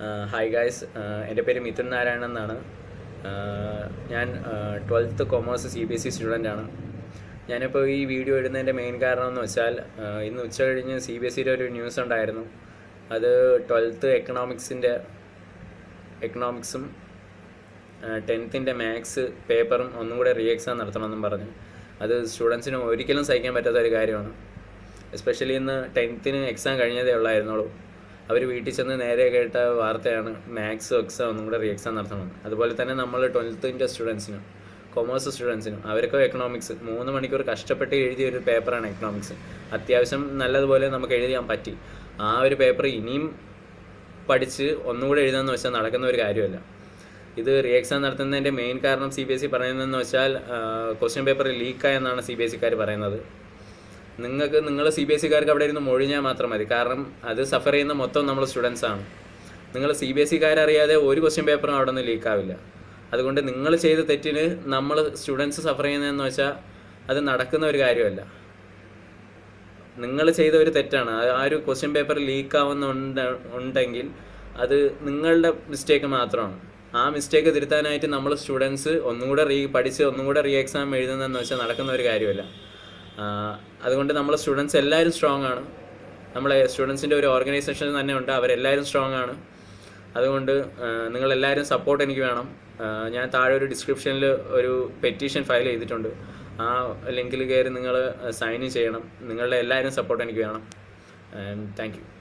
Hi guys എന്റെ പേര് മിഥുൻ നാരായണൻ എന്നാണ്. ഞാൻ twelfth commerce C B S E student ആണ്. ഞാനിപ്പോൾ ഈ വീഡിയോ ഇടുന്നതിന്റെ മെയിൻ കാരണം എന്ന് വെച്ചാൽ ഇന്ന് ഉച്ച കഴിഞ്ഞ് സി ബി എസ് സിയുടെ ഒരു ന്യൂസ് ഉണ്ടായിരുന്നു. അത് ട്വൽത്ത് എക്കണോമിക്സിന്റെ എക്കണോമിക്സും ടെൻത്തിന്റെ മാത്സ് പേപ്പറും ഒന്നും കൂടെ റീ എക്സാം നടത്തണമെന്നും പറഞ്ഞു. അത് സ്റ്റുഡൻസിന് ഒരിക്കലും സഹിക്കാൻ പറ്റാത്ത ഒരു കാര്യമാണ്. എസ്പെഷ്യലി ഇന്ന് ടെൻത്തിന് എക്സാം കഴിഞ്ഞതേ ഉള്ളായിരുന്നുള്ളൂ. അവർ വീട്ടിൽ ചെന്ന് നേരെ കേട്ട വാർത്തയാണ് മാത്സ് എക്സാം ഒന്നും കൂടെ റീ എക്സാം നടത്തണമെന്ന് അതുപോലെ തന്നെ നമ്മൾ ട്വൽത്തിന്റെ സ്റ്റുഡൻസിനും കൊമേഴ്സ് സ്റ്റുഡൻസിനും അവർക്കും എക്കണോമിക്സ് മൂന്ന് മണിക്കൂർ കഷ്ടപ്പെട്ട് എഴുതിയ ഒരു പേപ്പറാണ് എക്കണോമിക്സ് അത്യാവശ്യം നല്ലതുപോലെ നമുക്ക് എഴുതിയാൻ പറ്റി. ആ ഒരു പേപ്പർ ഇനിയും പഠിച്ച് ഒന്നുകൂടെ എഴുതാമെന്ന് വെച്ചാൽ നടക്കുന്ന ഒരു കാര്യമല്ല. ഇത് റീ എക്സാം നടത്തുന്നതിന്റെ മെയിൻ കാരണം സി ബി എസ് ഇ പറയുന്നതെന്ന് വെച്ചാൽ ക്വസ്റ്റ്യൻ പേപ്പർ ലീക്കായെന്നാണ് സി ബി എസ് സിക്കാർ പറയുന്നത്. നിങ്ങൾക്ക് നിങ്ങൾ സി ബി എസ് സിക്കാർക്ക് അവിടെ ഇരുന്ന് മൊഴിഞ്ഞാൽ മാത്രം മതി. കാരണം അത് സഫർ ചെയ്യുന്ന മൊത്തം നമ്മൾ സ്റ്റുഡൻസ് ആണ്. നിങ്ങൾ സി ബി എസ് സിക്കാരറിയാതെ ഒരു ക്വസ്റ്റ്യൻ പേപ്പറും അവിടെ നിന്ന് ലീക്കാവില്ല അതുകൊണ്ട് നിങ്ങൾ ചെയ്ത തെറ്റിന് നമ്മൾ സ്റ്റുഡൻസ് സഫർ ചെയ്യുന്നതെന്ന് വെച്ചാൽ അത് നടക്കുന്ന ഒരു കാര്യമല്ല. നിങ്ങൾ ചെയ്ത ഒരു തെറ്റാണ്. ആ- ഒരു ക്വസ്റ്റ്യൻ പേപ്പർ ലീക്ക് ആവുന്നുണ്ട് ഉണ്ടെങ്കിൽ അത് നിങ്ങളുടെ മിസ്റ്റേക്ക് മാത്രമാണ്. ആ മിസ്റ്റേക്ക് തിരുത്താനായിട്ട് നമ്മൾ സ്റ്റുഡൻസ് ഒന്നുകൂടെ റീ പഠിച്ച് ഒന്നുകൂടെ റീ എക്സാം എഴുതുന്നതെന്ന് വെച്ചാൽ നടക്കുന്ന ഒരു കാര്യമല്ല. അതുകൊണ്ട് നമ്മൾ സ്റ്റുഡൻസ് എല്ലാവരും സ്ട്രോങ് ആണ്. നമ്മളെ സ്റ്റുഡൻസിന്റെ ഒരു ഓർഗനൈസേഷൻ തന്നെ ഉണ്ട്. അവരെല്ലാവരും സ്ട്രോങ് ആണ്. അതുകൊണ്ട് നിങ്ങളെല്ലാവരും സപ്പോർട്ട് എനിക്ക് വേണം. ഞാൻ താഴെ ഒരു ഡിസ്ക്രിപ്ഷനിൽ ഒരു പെറ്റീഷൻ ഫയൽ ചെയ്തിട്ടുണ്ട്. ആ ലിങ്കിൽ കയറി നിങ്ങൾ സൈൻ ചെയ്യണം. നിങ്ങളുടെ എല്ലാവരും സപ്പോർട്ട് എനിക്ക് വേണം. താങ്ക്